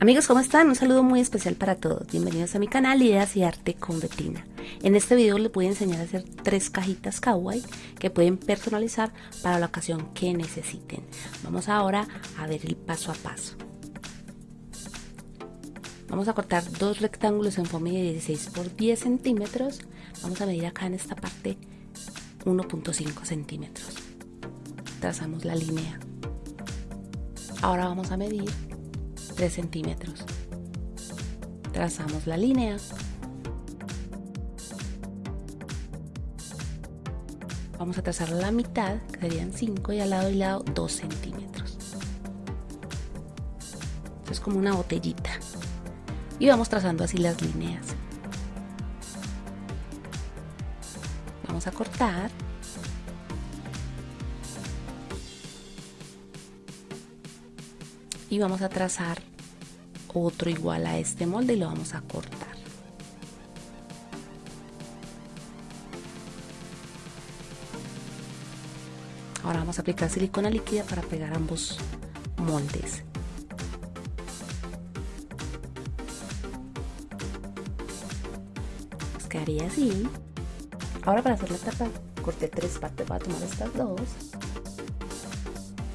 Amigos, ¿cómo están? Un saludo muy especial para todos. Bienvenidos a mi canal Ideas y Arte con Betina. En este video les voy a enseñar a hacer tres cajitas kawaii que pueden personalizar para la ocasión que necesiten. Vamos ahora a ver el paso a paso. Vamos a cortar dos rectángulos en forma de 16 por 10 centímetros. Vamos a medir acá en esta parte 1.5 centímetros. Trazamos la línea. Ahora vamos a medir 3 centímetros. Trazamos la línea. Vamos a trazar la mitad, que serían 5, y al lado y lado 2 centímetros. Esto es como una botellita. Y vamos trazando así las líneas. Vamos a cortar. Y vamos a trazar otro igual a este molde y lo vamos a cortar. Ahora vamos a aplicar silicona líquida para pegar ambos moldes. Nos quedaría así. Ahora para hacer la tapa corté tres partes, voy a tomar estas dos.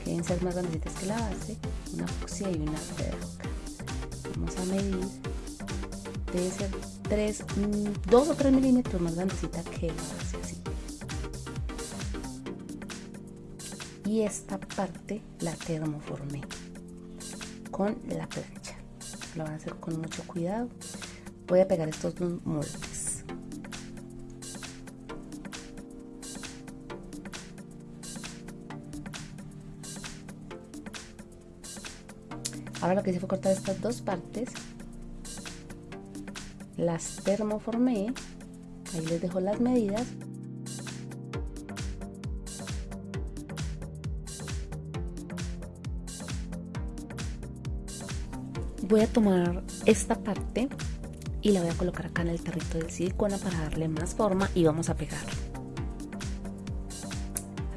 Quieren ser más grandecitas que la base, una fucsia y una verde a medir debe ser 3, 2 o 3 milímetros más grandecita que la base así. Y esta parte la termoformé con la plancha. Lo van a hacer con mucho cuidado. Voy a pegar estos dos moldes Ahora lo que hice fue cortar estas dos partes. Las termoformé. Ahí les dejo las medidas. Voy a tomar esta parte y la voy a colocar acá en el tarrito de silicona para darle más forma y vamos a pegar.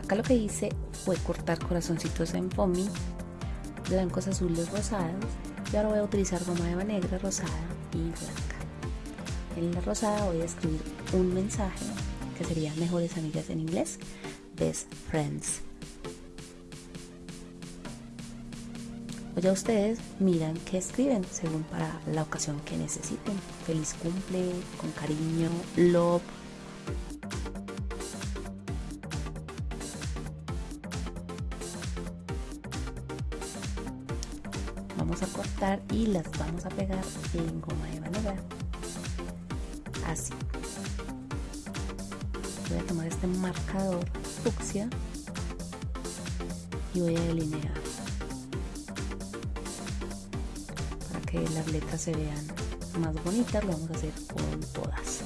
Acá lo que hice fue cortar corazoncitos en foamy blancos, azules, rosados y ahora voy a utilizar goma eva negra, rosada y blanca. En la rosada voy a escribir un mensaje que sería mejores amigas en inglés, best friends. O ya ustedes miran qué escriben según para la ocasión que necesiten. Feliz cumple, con cariño, love, vamos a cortar y las vamos a pegar en goma eva negra así. Voy a tomar este marcador fucsia y voy a delinear para que las letras se vean más bonitas. Lo vamos a hacer con todas.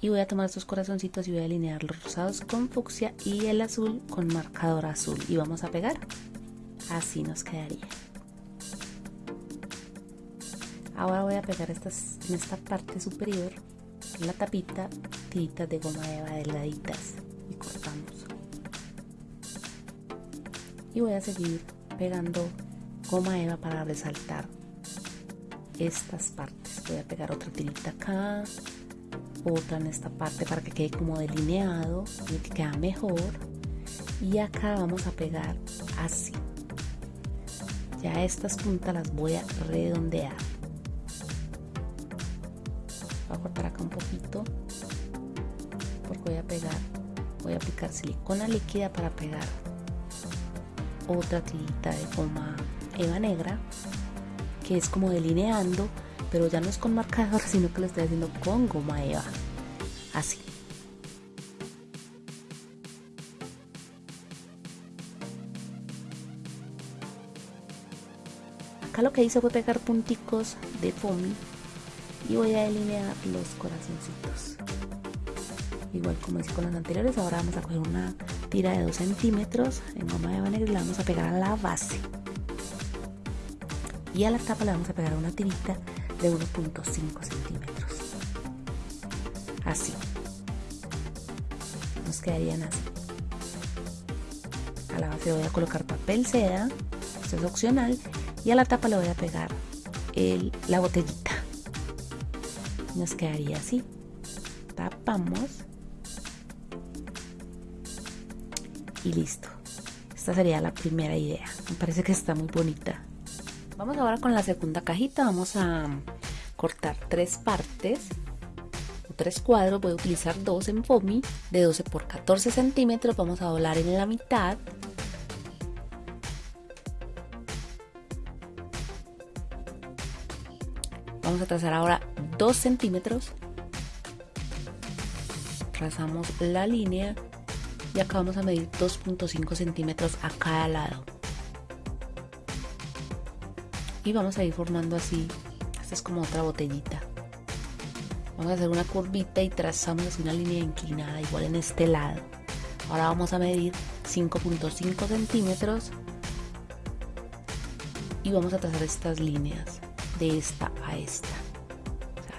Y voy a tomar estos corazoncitos y voy a alinear los rosados con fucsia y el azul con marcador azul. Y vamos a pegar. Así nos quedaría Ahora voy a pegar en esta parte superior, la tapita, tiritas de goma eva delgaditas y cortamos. Y voy a seguir pegando goma eva para resaltar estas partes. Voy a pegar otra tirita acá, otra en esta parte para que quede como delineado y que queda mejor. Y acá vamos a pegar así. Ya estas puntas las voy a redondear cortar acá un poquito porque voy a pegar voy a aplicar silicona líquida para pegar otra tirita de goma eva negra que es como delineando pero ya no es con marcador sino que lo estoy haciendo con goma eva. Así. Acá lo que hice fue pegar punticos de foamy y voy a delinear los corazoncitos. Igual como hice con los anteriores ahora vamos a coger una tira de 2 centímetros en goma de negra y la vamos a pegar a la base. Y a la tapa le vamos a pegar una tirita de 1.5 centímetros. Así. Nos quedarían así. A la base voy a colocar papel seda esto es opcional y a la tapa le voy a pegar el, la botellita nos quedaría así. Tapamos. Y listo. Esta sería la primera idea. Me parece que está muy bonita. Vamos ahora con la segunda cajita. Vamos a cortar tres partes. Tres cuadros. Voy a utilizar dos en foamy de 12 por 14 centímetros. Vamos a doblar en la mitad vamos a trazar ahora 2 centímetros. Trazamos la línea y acá vamos a medir 2.5 centímetros a cada lado. Y vamos a ir formando así esta es como otra botellita. Vamos a hacer una curvita y trazamos así una línea inclinada igual en este lado. Ahora vamos a medir 5.5 centímetros. Y vamos a trazar estas líneas de esta a esta.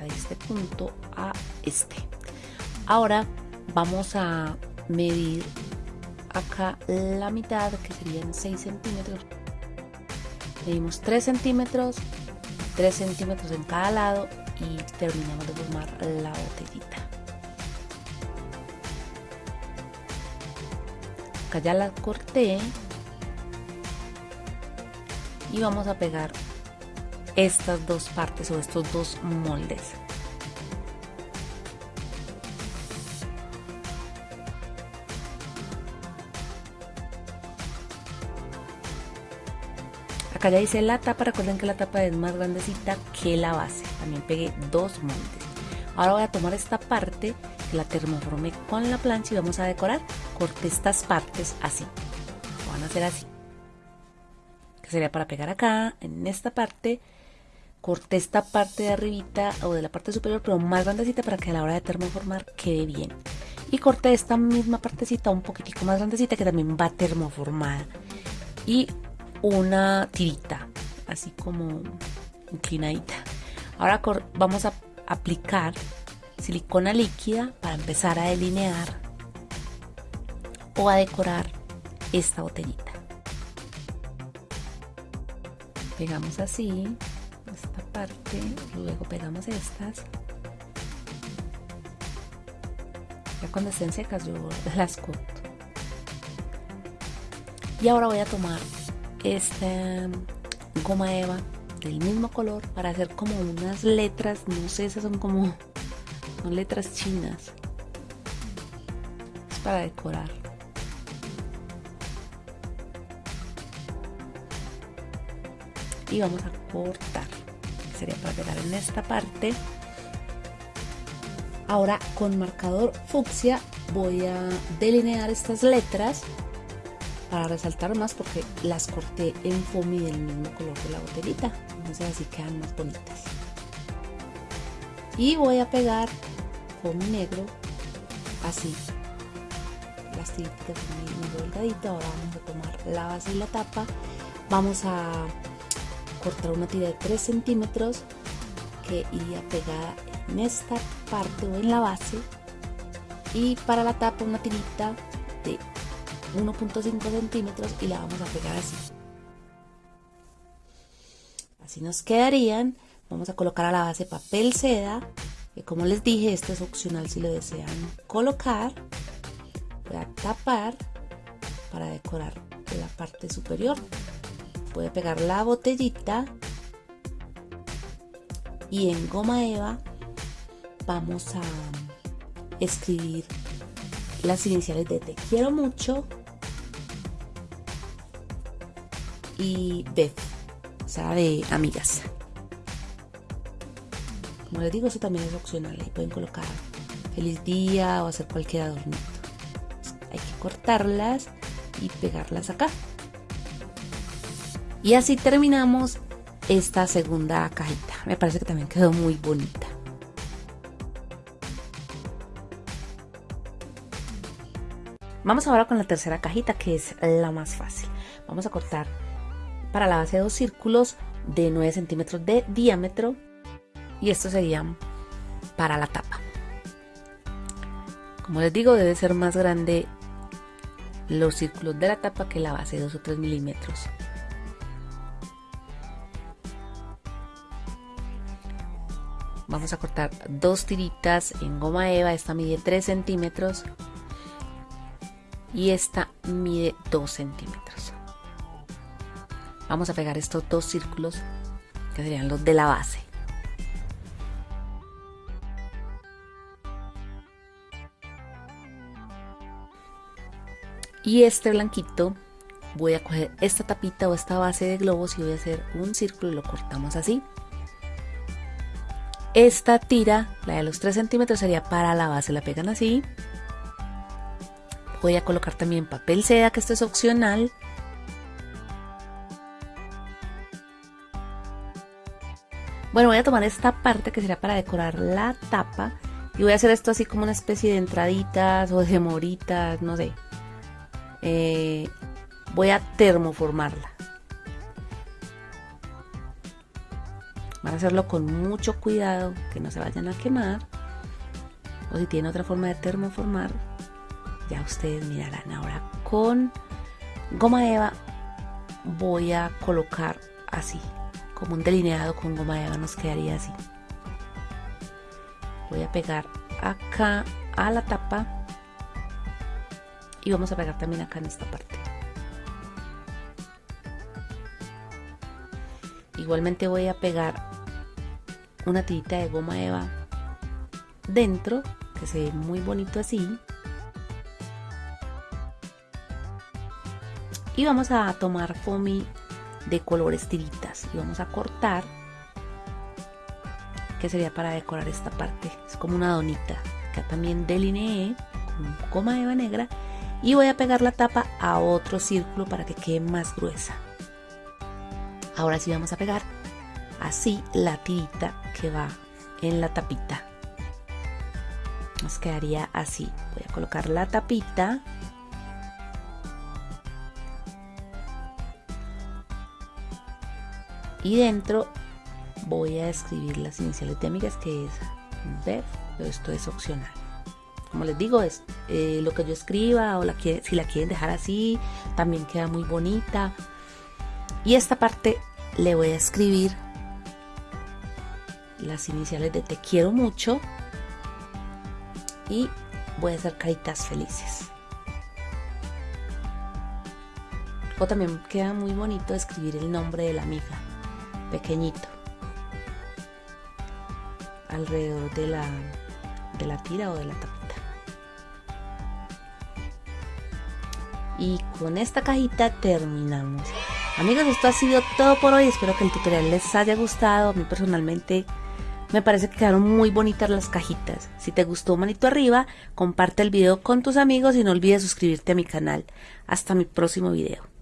De este punto a este. Ahora vamos a medir acá la mitad que serían 6 centímetros. Medimos 3 centímetros 3 centímetros en cada lado y terminamos de formar la botellita. Acá ya la corté. Y vamos a pegar estas dos partes o estos dos moldes. Acá ya hice la tapa recuerden que la tapa es más grandecita que la base. También pegué dos moldes. Ahora voy a tomar esta parte que la termoformé con la plancha y vamos a decorar corté estas partes así. Van a hacer así. Que sería para pegar acá en esta parte corté esta parte de arribita o de la parte superior pero más grandecita para que a la hora de termoformar quede bien. Y corté esta misma partecita un poquitico más grandecita que también va termoformada. Y una tirita así como inclinadita. Ahora vamos a aplicar silicona líquida para empezar a delinear o a decorar esta botellita. Pegamos así esta parte, luego pegamos estas. Ya cuando estén secas yo las corto. Y ahora voy a tomar esta goma eva del mismo color para hacer como unas letras, no sé, esas son como son letras chinas. Es para decorar. Y vamos a cortar sería para pegar en esta parte. Ahora con marcador fucsia voy a delinear estas letras para resaltar más porque las corté en foamy del mismo color de la botellita. Entonces así quedan más bonitas. Y voy a pegar foamy negro así. Las tiritas muy delgadito. Ahora vamos a tomar la base y la tapa. Vamos a cortar una tira de 3 centímetros que iría pegada en esta parte o en la base. Y para la tapa una tirita de 1.5 centímetros y la vamos a pegar así. Así nos quedarían. Vamos a colocar a la base papel seda que como les dije esto es opcional si lo desean colocar. Voy a tapar para decorar la parte superior puede pegar la botellita y en goma eva vamos a escribir las iniciales de te quiero mucho y Beth, o sea, de amigas. Como les digo, eso también es opcional. Ahí pueden colocar feliz día o hacer cualquier adornito. Hay que cortarlas y pegarlas acá. Y así terminamos esta segunda cajita. Me parece que también quedó muy bonita. Vamos ahora con la tercera cajita que es la más fácil. Vamos a cortar para la base dos círculos de 9 centímetros de diámetro y estos serían para la tapa. Como les digo debe ser más grande los círculos de la tapa que la base 2 o 3 milímetros vamos a cortar dos tiritas en goma eva. Esta mide 3 centímetros y esta mide 2 centímetros. Vamos a pegar estos dos círculos que serían los de la base. Y este blanquito voy a coger esta tapita o esta base de globos y voy a hacer un círculo y lo cortamos así esta tira, la de los 3 centímetros, sería para la base, la pegan así. Voy a colocar también papel seda, que esto es opcional. Bueno, voy a tomar esta parte que sería para decorar la tapa y voy a hacer esto así como una especie de entraditas o de moritas, no sé. Eh, voy a termoformarla. Hacerlo con mucho cuidado, que no se vayan a quemar. O si tienen otra forma de termoformar, ya ustedes mirarán. Ahora con goma eva voy a colocar así, como un delineado con goma eva nos quedaría así. Voy a pegar acá a la tapa y vamos a pegar también acá en esta parte. Igualmente voy a pegar una tirita de goma eva dentro, que se ve muy bonito así. Y vamos a tomar foamy de colores tiritas y vamos a cortar, que sería para decorar esta parte. Es como una donita. Acá también delineé con goma eva negra y voy a pegar la tapa a otro círculo para que quede más gruesa. Ahora sí vamos a pegar así la tirita que va en la tapita. Nos quedaría así. Voy a colocar la tapita. Y dentro voy a escribir las iniciales de amigas que es BEF pero esto es opcional. Como les digo es eh, lo que yo escriba o la si la quieren dejar así también queda muy bonita. Y esta parte le voy a escribir las iniciales de te quiero mucho y voy a hacer caritas felices. O también queda muy bonito escribir el nombre de la amiga, pequeñito, alrededor de la, de la tira o de la tapita. Y con esta cajita terminamos. Amigos, esto ha sido todo por hoy. Espero que el tutorial les haya gustado. A mí personalmente me parece que quedaron muy bonitas las cajitas. Si te gustó, manito arriba, comparte el video con tus amigos y no olvides suscribirte a mi canal. Hasta mi próximo video.